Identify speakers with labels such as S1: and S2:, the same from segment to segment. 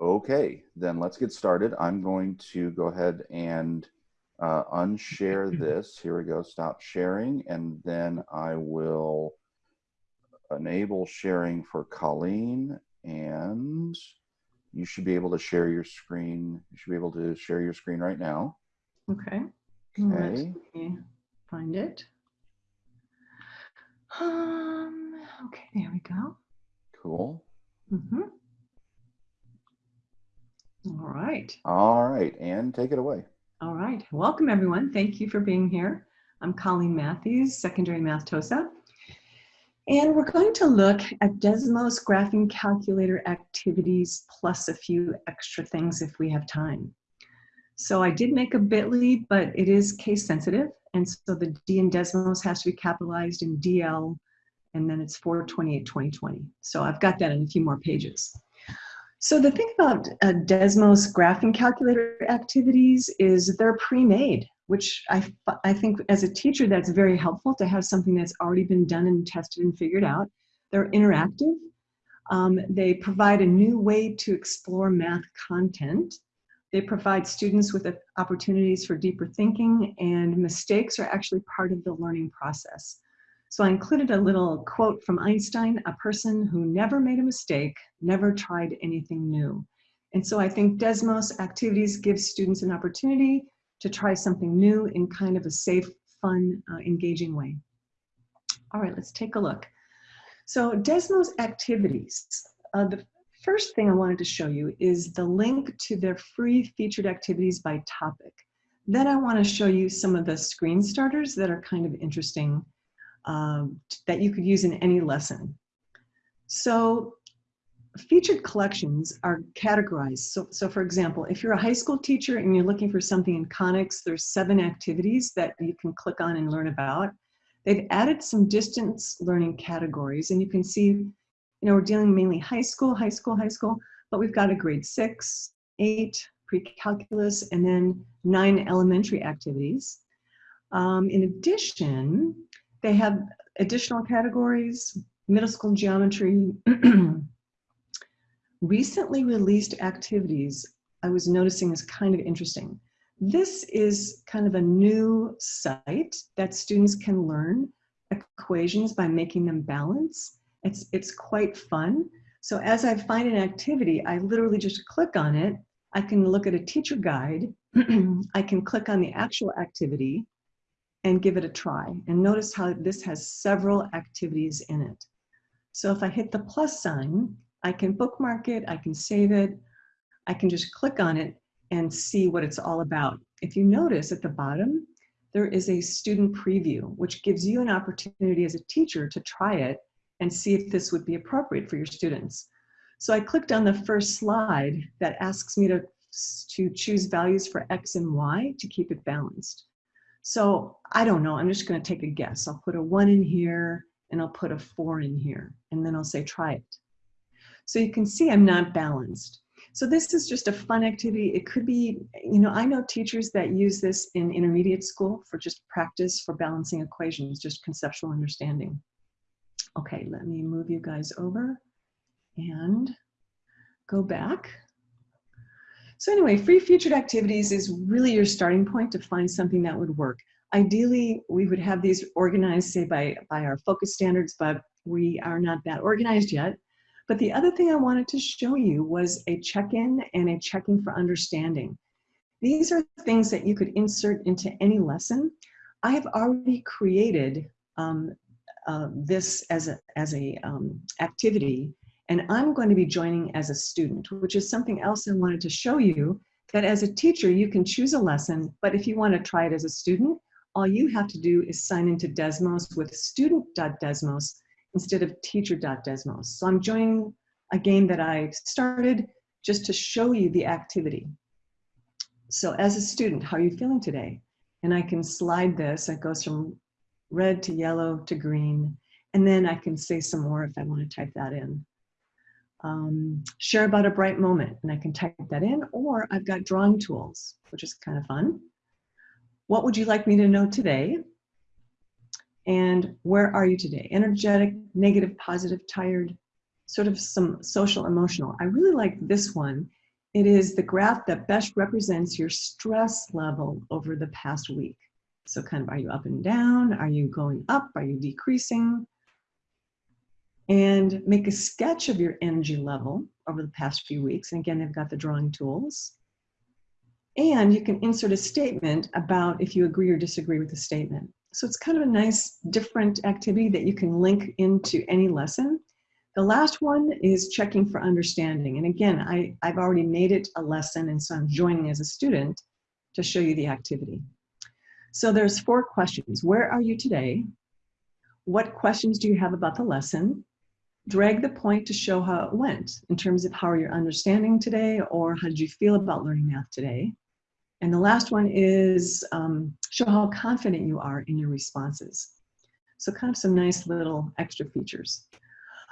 S1: Okay, then let's get started. I'm going to go ahead and uh, unshare this. Here we go, stop sharing, and then I will enable sharing for Colleen, and you should be able to share your screen. You should be able to share your screen right now.
S2: Okay.
S1: Okay.
S2: Let me find it. Um, okay, there we go.
S1: Cool.
S2: Mm-hmm. All right.
S1: All right, and take it away.
S2: All right. Welcome, everyone. Thank you for being here. I'm Colleen Matthews, Secondary Math TOSA. And we're going to look at Desmos Graphing Calculator activities plus a few extra things if we have time. So I did make a bit.ly, but it is case sensitive. And so the D in Desmos has to be capitalized in DL, and then it's 428 2020. So I've got that in a few more pages. So the thing about uh, Desmos graphing calculator activities is they're pre-made, which I, I think as a teacher that's very helpful to have something that's already been done and tested and figured out. They're interactive. Um, they provide a new way to explore math content. They provide students with opportunities for deeper thinking and mistakes are actually part of the learning process. So I included a little quote from Einstein, a person who never made a mistake, never tried anything new. And so I think Desmos activities give students an opportunity to try something new in kind of a safe, fun, uh, engaging way. All right, let's take a look. So Desmos activities, uh, the first thing I wanted to show you is the link to their free featured activities by topic. Then I want to show you some of the screen starters that are kind of interesting um, that you could use in any lesson. So featured collections are categorized. So, so for example, if you're a high school teacher and you're looking for something in Conics, there's seven activities that you can click on and learn about. They've added some distance learning categories and you can see, you know, we're dealing mainly high school, high school, high school, but we've got a grade six, eight, pre-calculus, and then nine elementary activities. Um, in addition, they have additional categories, middle school geometry, recently released activities I was noticing is kind of interesting. This is kind of a new site that students can learn equations by making them balance. It's, it's quite fun. So as I find an activity, I literally just click on it. I can look at a teacher guide. I can click on the actual activity and give it a try. And notice how this has several activities in it. So if I hit the plus sign, I can bookmark it, I can save it, I can just click on it and see what it's all about. If you notice at the bottom, there is a student preview, which gives you an opportunity as a teacher to try it and see if this would be appropriate for your students. So I clicked on the first slide that asks me to, to choose values for X and Y to keep it balanced. So I don't know, I'm just gonna take a guess. I'll put a one in here and I'll put a four in here and then I'll say try it. So you can see I'm not balanced. So this is just a fun activity. It could be, you know, I know teachers that use this in intermediate school for just practice for balancing equations, just conceptual understanding. Okay, let me move you guys over and go back. So anyway, free featured activities is really your starting point to find something that would work. Ideally, we would have these organized, say, by, by our focus standards, but we are not that organized yet. But the other thing I wanted to show you was a check-in and a checking for understanding. These are things that you could insert into any lesson. I have already created um, uh, this as a, as a um, activity and I'm going to be joining as a student, which is something else I wanted to show you that as a teacher, you can choose a lesson, but if you want to try it as a student, all you have to do is sign into Desmos with student.desmos instead of teacher.desmos. So I'm joining a game that I started just to show you the activity. So as a student, how are you feeling today? And I can slide this, it goes from red to yellow to green, and then I can say some more if I want to type that in um, share about a bright moment, and I can type that in, or I've got drawing tools, which is kind of fun. What would you like me to know today? And where are you today? Energetic, negative, positive, tired, sort of some social emotional. I really like this one. it is the graph that best represents your stress level over the past week. So kind of, are you up and down? Are you going up? Are you decreasing? And make a sketch of your energy level over the past few weeks. And again, they've got the drawing tools. And you can insert a statement about if you agree or disagree with the statement. So it's kind of a nice different activity that you can link into any lesson. The last one is checking for understanding. And again, I, I've already made it a lesson and so I'm joining as a student to show you the activity. So there's four questions. Where are you today? What questions do you have about the lesson? Drag the point to show how it went in terms of how are you understanding today or how did you feel about learning math today? And the last one is um, show how confident you are in your responses. So kind of some nice little extra features.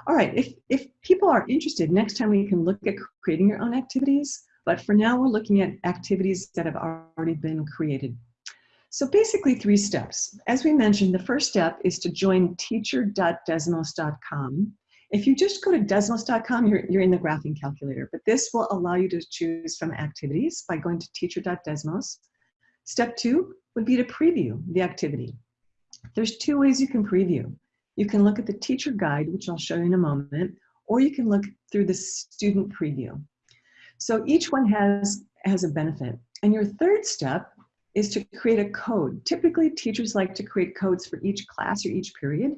S2: All right, if, if people are interested, next time we can look at creating your own activities, but for now we're looking at activities that have already been created. So basically three steps. As we mentioned, the first step is to join teacher.desmos.com. If you just go to desmos.com, you're, you're in the graphing calculator, but this will allow you to choose from activities by going to teacher.desmos. Step two would be to preview the activity. There's two ways you can preview. You can look at the teacher guide, which I'll show you in a moment, or you can look through the student preview. So each one has, has a benefit. And your third step is to create a code. Typically, teachers like to create codes for each class or each period.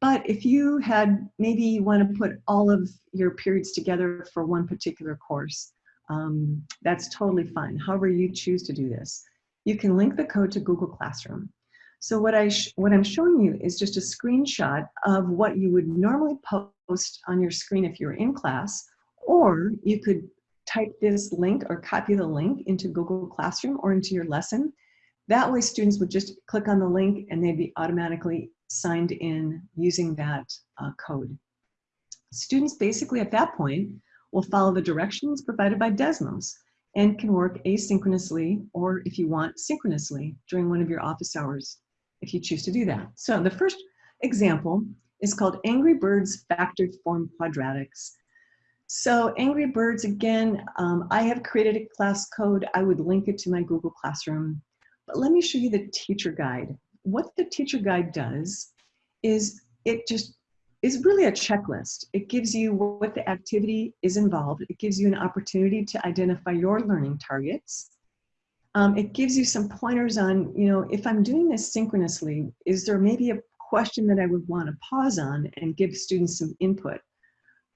S2: But if you had, maybe you want to put all of your periods together for one particular course, um, that's totally fine. However you choose to do this. You can link the code to Google Classroom. So what, I what I'm showing you is just a screenshot of what you would normally post on your screen if you're in class, or you could type this link or copy the link into Google Classroom or into your lesson. That way students would just click on the link and they'd be automatically signed in using that uh, code. Students basically at that point will follow the directions provided by Desmos and can work asynchronously or if you want synchronously during one of your office hours if you choose to do that. So the first example is called Angry Birds Factored Form Quadratics. So Angry Birds, again, um, I have created a class code. I would link it to my Google Classroom. But let me show you the teacher guide. What the teacher guide does is it just is really a checklist. It gives you what the activity is involved. It gives you an opportunity to identify your learning targets. Um, it gives you some pointers on, you know, if I'm doing this synchronously, is there maybe a question that I would want to pause on and give students some input?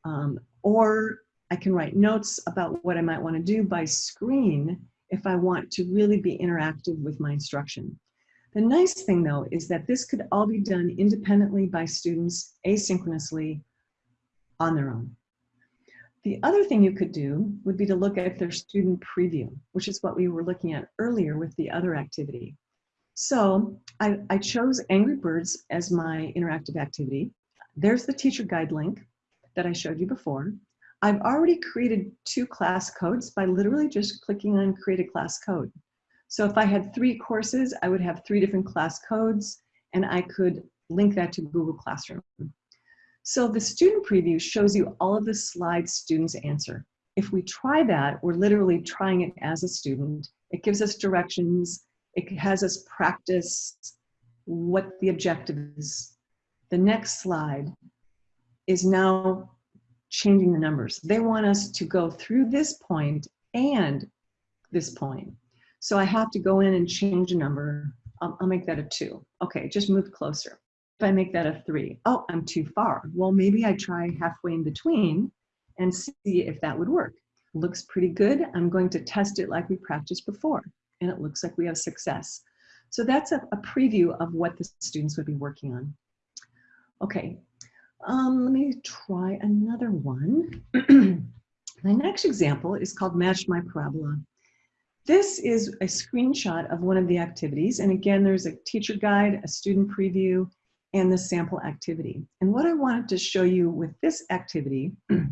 S2: Um, or I can write notes about what I might want to do by screen if I want to really be interactive with my instruction. The nice thing though is that this could all be done independently by students asynchronously on their own. The other thing you could do would be to look at their student preview, which is what we were looking at earlier with the other activity. So I, I chose Angry Birds as my interactive activity. There's the teacher guide link that I showed you before. I've already created two class codes by literally just clicking on create a class code. So if I had three courses, I would have three different class codes and I could link that to Google Classroom. So the student preview shows you all of the slides students answer. If we try that, we're literally trying it as a student. It gives us directions. It has us practice what the objective is. The next slide is now changing the numbers. They want us to go through this point and this point. So I have to go in and change a number. I'll, I'll make that a two. Okay, just move closer. If I make that a three, oh, I'm too far. Well, maybe I try halfway in between and see if that would work. Looks pretty good. I'm going to test it like we practiced before. And it looks like we have success. So that's a, a preview of what the students would be working on. Okay, um, let me try another one. My next example is called Match My Parabola. This is a screenshot of one of the activities. And again, there's a teacher guide, a student preview, and the sample activity. And what I wanted to show you with this activity, I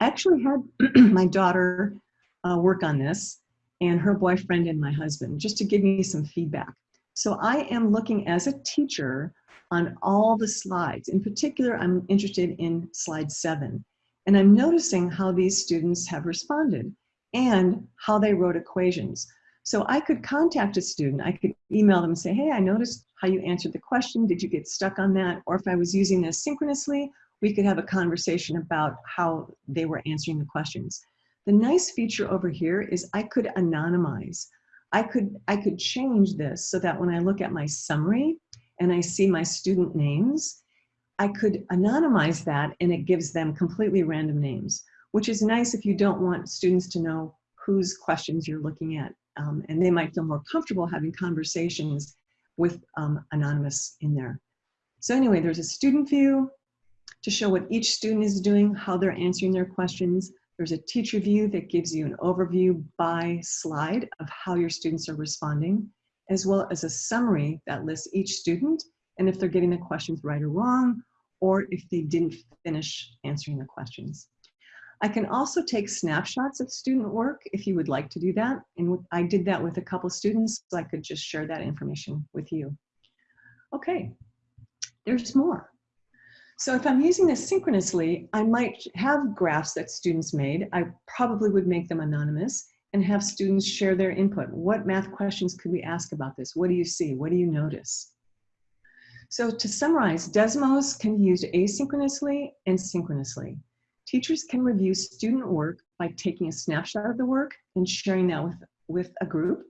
S2: actually had my daughter uh, work on this and her boyfriend and my husband, just to give me some feedback. So I am looking as a teacher on all the slides. In particular, I'm interested in slide seven. And I'm noticing how these students have responded and how they wrote equations. So I could contact a student, I could email them and say, hey, I noticed how you answered the question. Did you get stuck on that? Or if I was using this synchronously, we could have a conversation about how they were answering the questions. The nice feature over here is I could anonymize. I could, I could change this so that when I look at my summary and I see my student names, I could anonymize that and it gives them completely random names, which is nice if you don't want students to know whose questions you're looking at. Um, and they might feel more comfortable having conversations with um, anonymous in there. So anyway, there's a student view to show what each student is doing, how they're answering their questions. There's a teacher view that gives you an overview by slide of how your students are responding, as well as a summary that lists each student and if they're getting the questions right or wrong, or if they didn't finish answering the questions. I can also take snapshots of student work if you would like to do that. And I did that with a couple students, so I could just share that information with you. Okay, there's more. So if I'm using this synchronously, I might have graphs that students made. I probably would make them anonymous and have students share their input. What math questions could we ask about this? What do you see? What do you notice? So to summarize, Desmos can be used asynchronously and synchronously. Teachers can review student work by taking a snapshot of the work and sharing that with, with a group.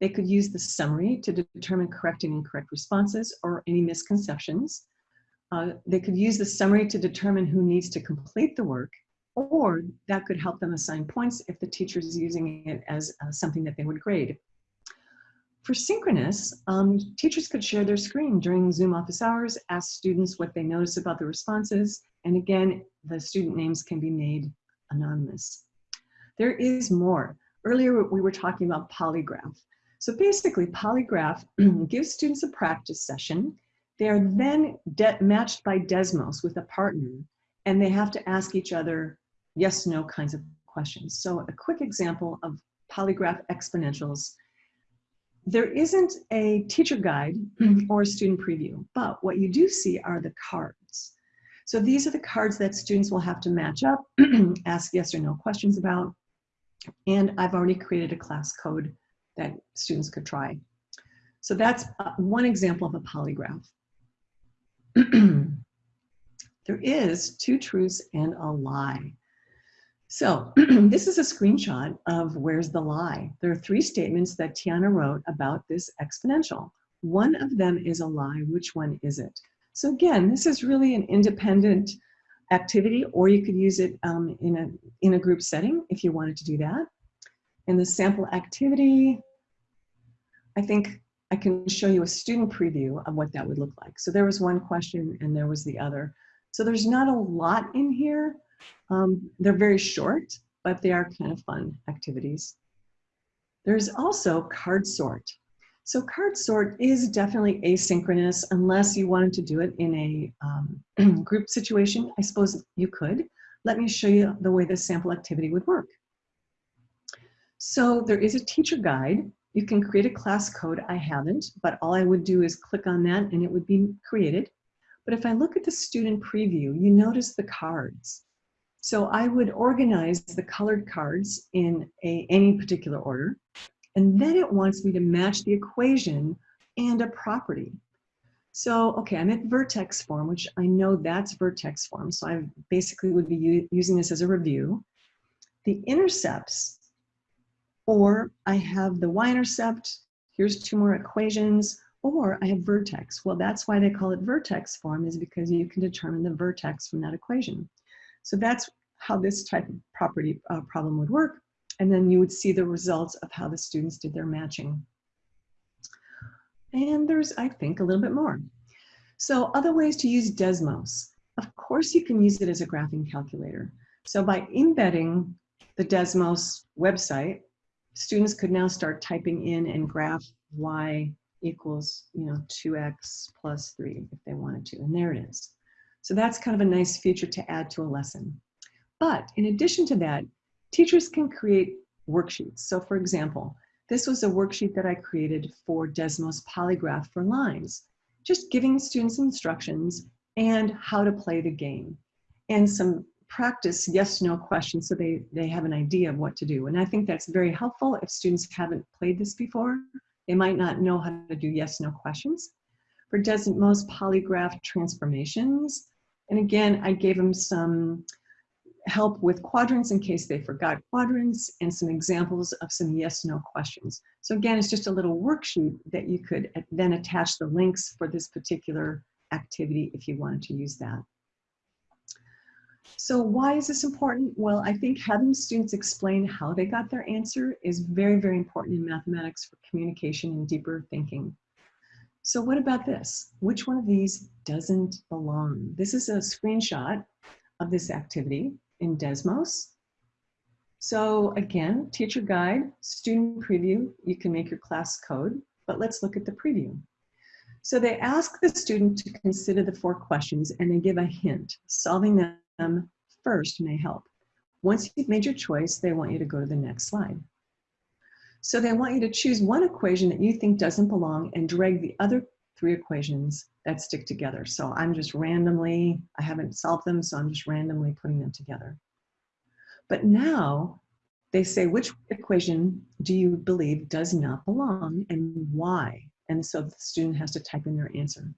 S2: They could use the summary to determine correct and incorrect responses or any misconceptions. Uh, they could use the summary to determine who needs to complete the work, or that could help them assign points if the teacher is using it as uh, something that they would grade. For synchronous, um, teachers could share their screen during Zoom office hours, ask students what they notice about the responses, and again, the student names can be made anonymous. There is more. Earlier, we were talking about polygraph. So basically, polygraph gives students a practice session. They are then matched by Desmos with a partner, and they have to ask each other yes, no kinds of questions. So a quick example of polygraph exponentials. There isn't a teacher guide or a student preview, but what you do see are the cards. So these are the cards that students will have to match up, ask yes or no questions about. And I've already created a class code that students could try. So that's uh, one example of a polygraph. there is two truths and a lie. So this is a screenshot of where's the lie. There are three statements that Tiana wrote about this exponential. One of them is a lie. Which one is it? So again, this is really an independent activity, or you could use it um, in, a, in a group setting if you wanted to do that. In the sample activity, I think I can show you a student preview of what that would look like. So there was one question and there was the other. So there's not a lot in here. Um, they're very short, but they are kind of fun activities. There's also card sort. So card sort is definitely asynchronous unless you wanted to do it in a um, group situation. I suppose you could. Let me show you the way this sample activity would work. So there is a teacher guide. You can create a class code. I haven't, but all I would do is click on that and it would be created. But if I look at the student preview, you notice the cards. So I would organize the colored cards in a, any particular order. And then it wants me to match the equation and a property. So, okay, I'm at vertex form, which I know that's vertex form. So I basically would be using this as a review. The intercepts, or I have the y-intercept, here's two more equations, or I have vertex. Well, that's why they call it vertex form is because you can determine the vertex from that equation. So that's how this type of property uh, problem would work and then you would see the results of how the students did their matching. And there's, I think, a little bit more. So other ways to use Desmos. Of course, you can use it as a graphing calculator. So by embedding the Desmos website, students could now start typing in and graph y equals, you know, 2x plus 3 if they wanted to, and there it is. So that's kind of a nice feature to add to a lesson. But in addition to that, Teachers can create worksheets. So for example, this was a worksheet that I created for Desmos Polygraph for Lines, just giving students instructions and how to play the game and some practice yes no questions so they they have an idea of what to do. And i think that's very helpful. If students haven't played this before they might not know how to do yes no questions. For desmos polygraph transformations and again i gave them some help with quadrants in case they forgot quadrants and some examples of some yes no questions so again it's just a little worksheet that you could then attach the links for this particular activity if you wanted to use that so why is this important? Well, I think having students explain how they got their answer is very, very important in mathematics for communication and deeper thinking. So what about this? Which one of these doesn't belong? This is a screenshot of this activity in Desmos. So again, teacher guide, student preview, you can make your class code, but let's look at the preview. So they ask the student to consider the four questions and they give a hint. Solving them first may help. Once you've made your choice, they want you to go to the next slide. So they want you to choose one equation that you think doesn't belong and drag the other three equations that stick together. So I'm just randomly, I haven't solved them, so I'm just randomly putting them together. But now they say, which equation do you believe does not belong and why? And so the student has to type in their answer.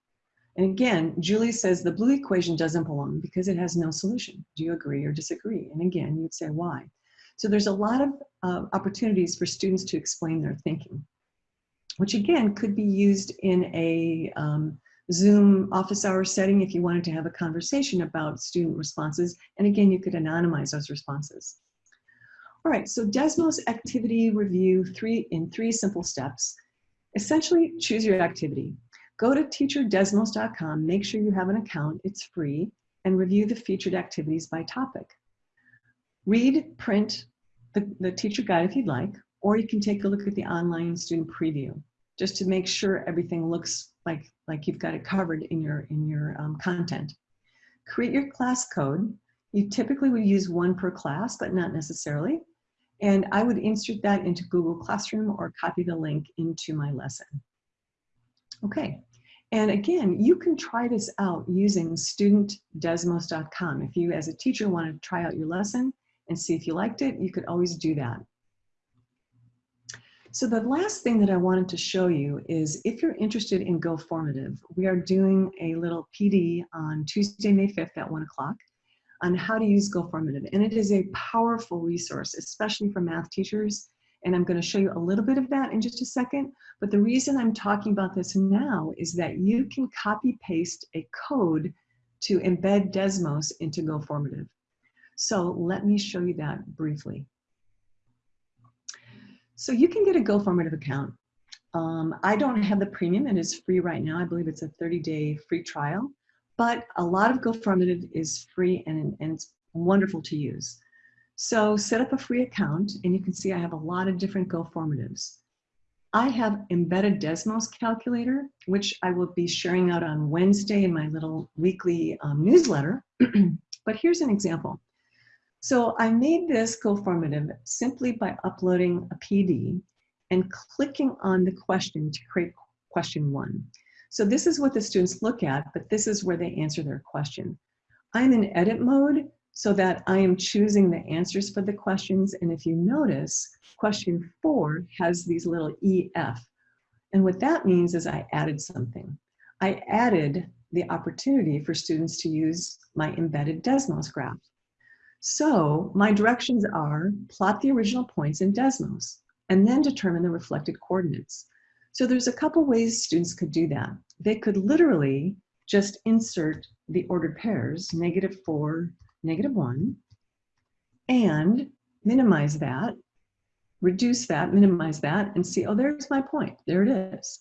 S2: And again, Julie says the blue equation doesn't belong because it has no solution. Do you agree or disagree? And again, you'd say why. So there's a lot of uh, opportunities for students to explain their thinking, which again could be used in a um, Zoom office hour setting if you wanted to have a conversation about student responses. And again, you could anonymize those responses. All right, so Desmos activity review three in three simple steps. Essentially, choose your activity. Go to teacherdesmos.com, make sure you have an account, it's free, and review the featured activities by topic. Read, print the, the teacher guide if you'd like, or you can take a look at the online student preview just to make sure everything looks like, like you've got it covered in your, in your um, content. Create your class code. You typically would use one per class, but not necessarily. And I would insert that into Google Classroom or copy the link into my lesson. Okay, and again, you can try this out using studentdesmos.com. If you as a teacher want to try out your lesson and see if you liked it, you could always do that. So the last thing that I wanted to show you is if you're interested in Go Formative, we are doing a little PD on Tuesday, May 5th at 1 o'clock on how to use Go Formative. And it is a powerful resource, especially for math teachers and I'm going to show you a little bit of that in just a second. But the reason I'm talking about this now is that you can copy paste a code to embed Desmos into GoFormative. So let me show you that briefly. So you can get a GoFormative account. Um, I don't have the premium, and it is free right now. I believe it's a 30-day free trial, but a lot of GoFormative is free and, and it's wonderful to use. So set up a free account and you can see I have a lot of different GoFormatives. I have embedded Desmos calculator, which I will be sharing out on Wednesday in my little weekly um, newsletter. but here's an example. So I made this GoFormative simply by uploading a PD and clicking on the question to create question one. So this is what the students look at, but this is where they answer their question. I'm in edit mode, so that I am choosing the answers for the questions. And if you notice, question four has these little EF. And what that means is I added something. I added the opportunity for students to use my embedded Desmos graph. So my directions are plot the original points in Desmos and then determine the reflected coordinates. So there's a couple ways students could do that. They could literally just insert the ordered pairs, negative four, negative 1, and minimize that, reduce that, minimize that, and see, oh, there's my point. There it is.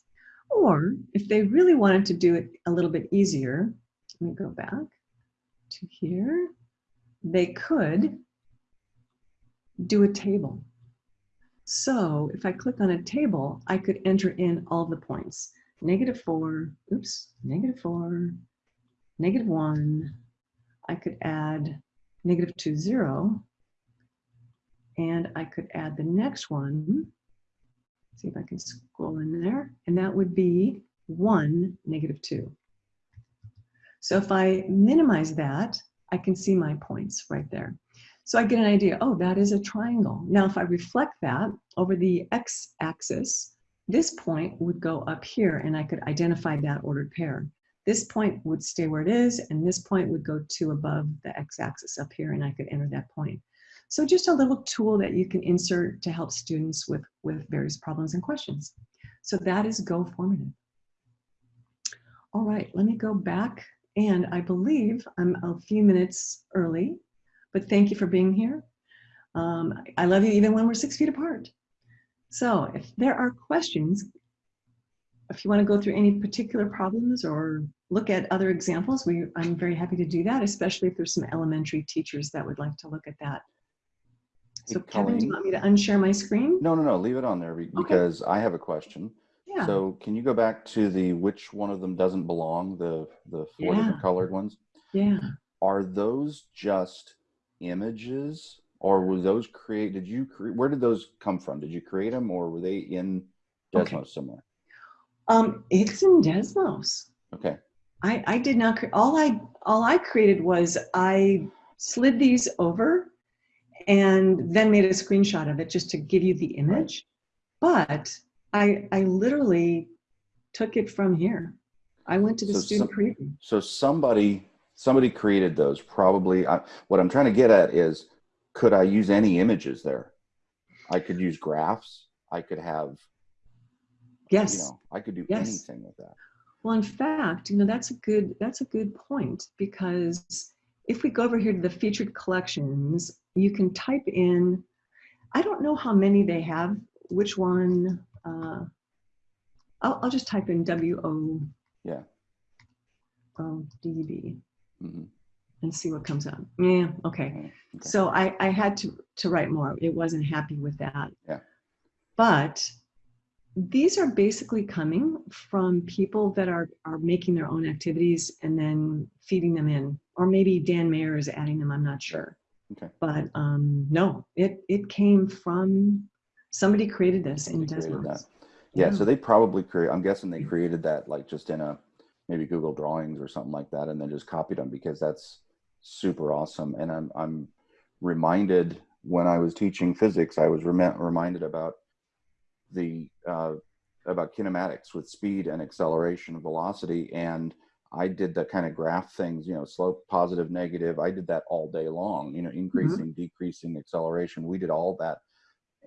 S2: Or if they really wanted to do it a little bit easier, let me go back to here, they could do a table. So if I click on a table, I could enter in all the points. Negative 4, oops, negative 4, negative 1, I could add negative two, zero. And I could add the next one. See if I can scroll in there. And that would be 1, negative 2. So if I minimize that, I can see my points right there. So I get an idea, oh, that is a triangle. Now, if I reflect that over the x-axis, this point would go up here and I could identify that ordered pair. This point would stay where it is and this point would go to above the x-axis up here and I could enter that point. So just a little tool that you can insert to help students with, with various problems and questions. So that is Go Formative. All right, let me go back. And I believe I'm a few minutes early, but thank you for being here. Um, I love you even when we're six feet apart. So if there are questions, if you want to go through any particular problems or look at other examples, we, I'm very happy to do that, especially if there's some elementary teachers that would like to look at that. So Kevin, do you want me to unshare my screen?
S1: No, no, no, leave it on there because okay. I have a question.
S2: Yeah.
S1: So can you go back to the which one of them doesn't belong, the, the four yeah. different colored ones?
S2: Yeah.
S1: Are those just images or were those create, did you, create, where did those come from? Did you create them or were they in Desmos okay. somewhere?
S2: Um, it's in Desmos.
S1: Okay.
S2: I, I did not, create all I, all I created was I slid these over and then made a screenshot of it just to give you the image. But I, I literally took it from here. I went to the so student some, preview.
S1: So somebody, somebody created those probably. I, what I'm trying to get at is, could I use any images there? I could use graphs. I could have,
S2: yes,
S1: you know, I could do
S2: yes.
S1: anything with that.
S2: Well, in fact, you know, that's a good, that's a good point because if we go over here to the featured collections, you can type in, I don't know how many they have, which one, uh, I'll, I'll just type in W-O
S1: yeah.
S2: O D-B mm-hmm. and see what comes up. Yeah, okay. okay. So I, I had to, to write more. It wasn't happy with that.
S1: Yeah.
S2: But these are basically coming from people that are, are making their own activities and then feeding them in. Or maybe Dan Meyer is adding them, I'm not sure.
S1: Okay.
S2: But um, no, it, it came from somebody created this in Desmos.
S1: Yeah, yeah, so they probably create, I'm guessing they created that like just in a maybe Google Drawings or something like that and then just copied them because that's super awesome. And I'm, I'm reminded when I was teaching physics, I was rem reminded about the uh, about kinematics with speed and acceleration velocity and I did the kind of graph things, you know, slope, positive, negative. I did that all day long, you know, mm-hmm. increasing, mm -hmm. decreasing acceleration. We did all that.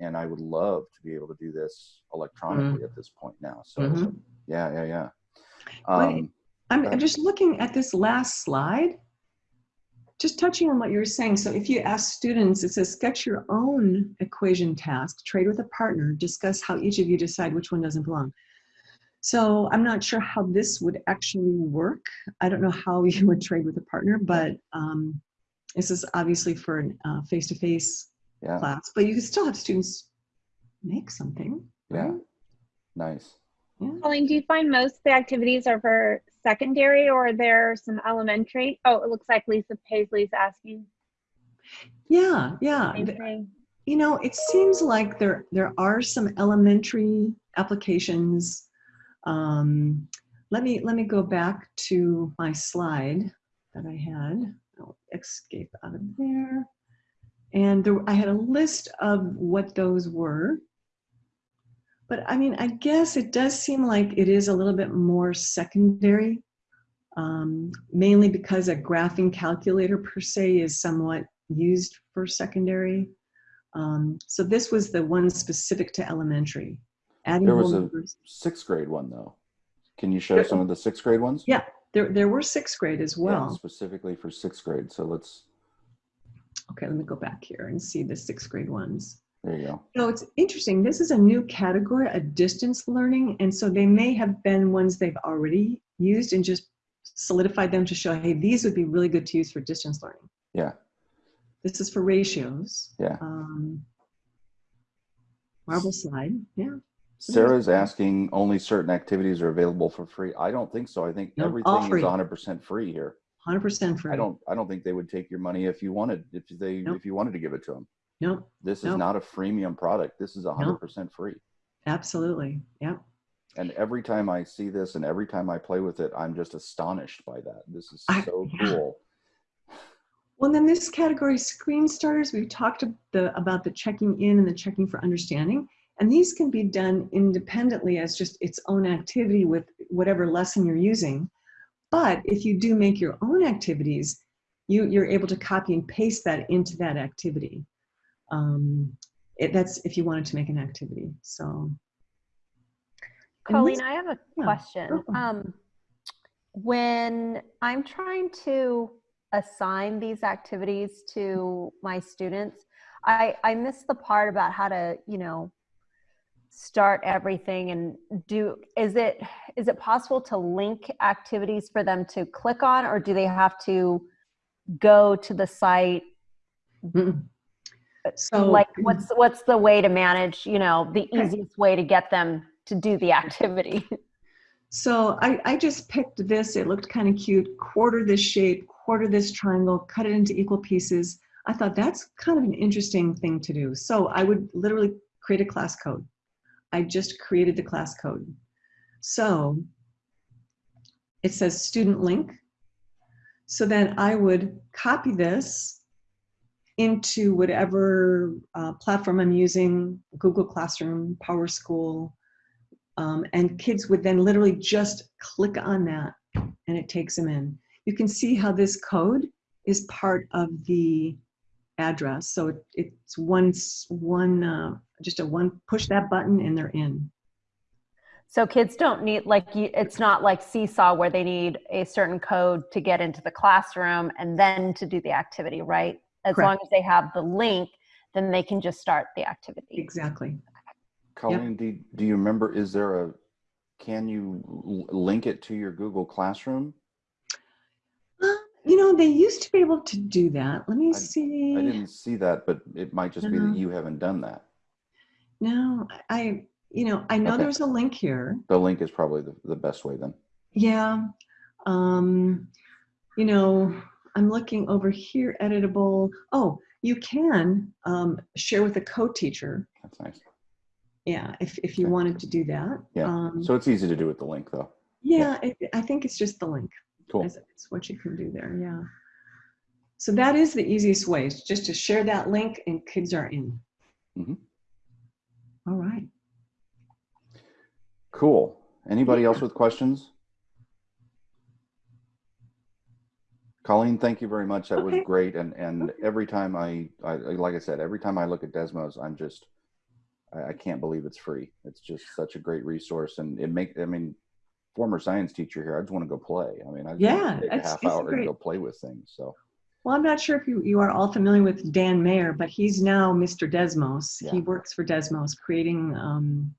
S1: And I would love to be able to do this electronically mm -hmm. at this point now. So mm -hmm. yeah, yeah, yeah. Um,
S2: I'm, I'm just looking at this last slide just touching on what you were saying, so if you ask students, it says sketch your own equation task, trade with a partner, discuss how each of you decide which one doesn't belong. So I'm not sure how this would actually work. I don't know how you would trade with a partner, but um, this is obviously for a face-to-face
S1: -face yeah.
S2: class, but you can still have students make something.
S1: Yeah, right? nice.
S3: Yeah. Colleen, do you find most of the activities are for secondary or are there some elementary? Oh, it looks like Lisa Paisley's asking.
S2: Yeah, yeah. You know, it seems like there there are some elementary applications. Um, let me let me go back to my slide that I had. I'll escape out of there. And there, I had a list of what those were. But I mean, I guess it does seem like it is a little bit more secondary, um, mainly because a graphing calculator per se is somewhat used for secondary. Um, so this was the one specific to elementary.
S1: Adding there was a numbers. sixth grade one though. Can you show there, some of the sixth grade ones?
S2: Yeah, there, there were sixth grade as well.
S1: Yeah, specifically for sixth grade. So let's.
S2: Okay, let me go back here and see the sixth grade ones.
S1: There you go.
S2: So it's interesting. This is a new category, a distance learning. And so they may have been ones they've already used and just solidified them to show, hey, these would be really good to use for distance learning.
S1: Yeah.
S2: This is for ratios.
S1: Yeah.
S2: Um, marble slide. Yeah.
S1: Sarah's asking only certain activities are available for free. I don't think so. I think no, everything is 100% free here.
S2: 100% free.
S1: I don't. I don't think they would take your money if you wanted. If they. Nope. If you wanted to give it to them.
S2: Nope.
S1: This is not a freemium product. This is 100% nope. free.
S2: Absolutely. Yeah.
S1: And every time I see this and every time I play with it, I'm just astonished by that. This is so
S2: I,
S1: cool.
S2: Well, then this category, screen starters, we've talked the, about the checking in and the checking for understanding. And these can be done independently as just its own activity with whatever lesson you're using. But if you do make your own activities, you, you're able to copy and paste that into that activity. Um, it, that's if you wanted to make an activity. So.
S4: Colleen, I have a
S2: yeah,
S4: question.
S2: go for it.
S4: Um, when I'm trying to assign these activities to my students, I, I miss the part about how to, you know, start everything and do, is it, is it possible to link activities for them to click on or do they have to go to the site?
S2: Mm. So
S4: like what's, what's the way to manage, you know, the easiest way to get them to do the activity?
S2: So I, I just picked this. It looked kind of cute. Quarter this shape, quarter this triangle, cut it into equal pieces. I thought that's kind of an interesting thing to do. So I would literally create a class code. I just created the class code. So it says student link. So then I would copy this into whatever uh, platform I'm using, Google Classroom, PowerSchool, um, and kids would then literally just click on that and it takes them in. You can see how this code is part of the address. So it, it's one, one uh, just a one, push that button and they're in.
S4: So kids don't need like it's not like seesaw where they need a certain code to get into the classroom and then to do the activity, right? As long as they have the link, then they can just start the activity.
S2: Exactly.
S1: Colleen, do, do you remember, is there a, can you link it to your Google Classroom?
S2: Uh, You know, they used to be able to do that. Let me
S1: I-
S2: see.
S1: I didn't see that, but it might just be that you haven't done that.
S2: No, I, you know, I know
S1: Okay.
S2: there's a link here.
S1: The link is probably the, the best way then.
S2: Yeah. Um, you know, I'm looking over here, editable. Oh, you can um, share with a co-teacher.
S1: That's nice.
S2: Yeah, if, if you
S1: Okay.
S2: wanted to do that.
S1: Yeah.
S2: Um,
S1: So it's easy to do with the link though.
S2: yeah, it, I think it's just the link.
S1: Cool.
S2: It's, it's what you can do there. Yeah. So that is the easiest way, is just to share that link and kids are in.
S1: Mhm.
S2: All right.
S1: Cool. Anybody else with questions? Colleen, thank you very much. That was great. And, and
S2: Okay.
S1: every time I, I, like I said, every time I look at Desmos, I'm just, I, I can't believe it's free. It's just such a great resource and it make, I mean, former science teacher here, I just want to go play. I mean, I
S2: Yeah,
S1: take a half hour and go play with things. So
S2: Well, I'm not sure if you, you are all familiar with Dan Meyer, but he's now Mr. Desmos. He works for Desmos, creating, um,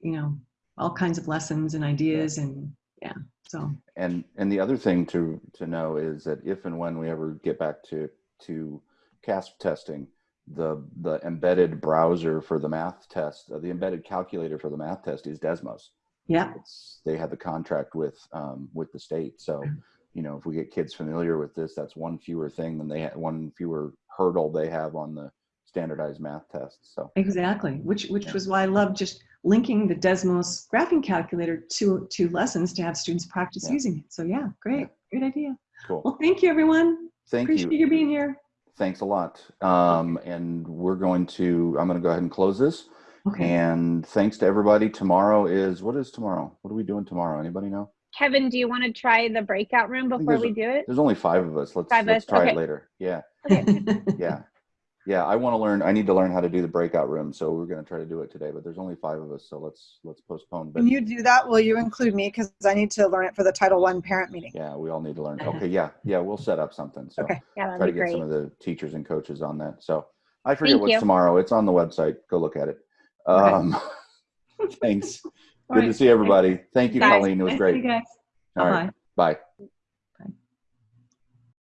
S2: you know, all kinds of lessons and ideas, and yeah. So
S1: And and the other thing to to know is that if and when we ever get back to to CAASPP testing, the the embedded browser for the math test, uh, the embedded calculator for the math test is Desmos.
S2: yeah,
S1: It's they have the contract with um, with the state, so you know if we get kids familiar with this, that's one fewer thing than they ha- one fewer hurdle they have on the standardized math test. So
S2: exactly. Which which
S1: Yeah.
S2: was why I love just linking the Desmos graphing calculator to to lessons to have students practice
S1: Yeah.
S2: using it. So yeah, great, great idea.
S1: cool.
S2: Well, thank you, everyone.
S1: Thank you.
S2: Appreciate
S1: you.
S2: you being here.
S1: Thanks a lot. Um, and we're going to. I'm going to go ahead and close this.
S2: Okay.
S1: And thanks to everybody. Tomorrow is what is tomorrow? What are we doing tomorrow? Anybody know?
S3: Kevin, do you want to try the breakout room before we do it?
S1: There's only five of us. Let's
S3: Five
S1: let's
S3: us,
S1: try it later. Yeah,
S3: Okay.
S1: yeah, yeah. I want to learn. I need to learn how to do the breakout room. So we're going to try to do it today. But there's only five of us, so let's let's postpone. But
S5: When you do that, will you include me? Because I need to learn it for the Title One parent meeting.
S1: yeah, we all need to learn. Okay, yeah, yeah. We'll set up something. So
S5: Okay.
S3: Yeah, that'd
S1: try to get
S3: great.
S1: some of the teachers and coaches on that. So I forget
S3: Thank
S1: what's
S3: you.
S1: tomorrow. It's on the website. Go look at it.
S2: Okay.
S1: Um, thanks.
S2: All
S1: Good to see everybody. Thank you. Colleen. It was
S2: Thank
S1: great.
S2: you guys.
S1: All
S2: Bye
S1: right.
S2: bye.
S1: Bye.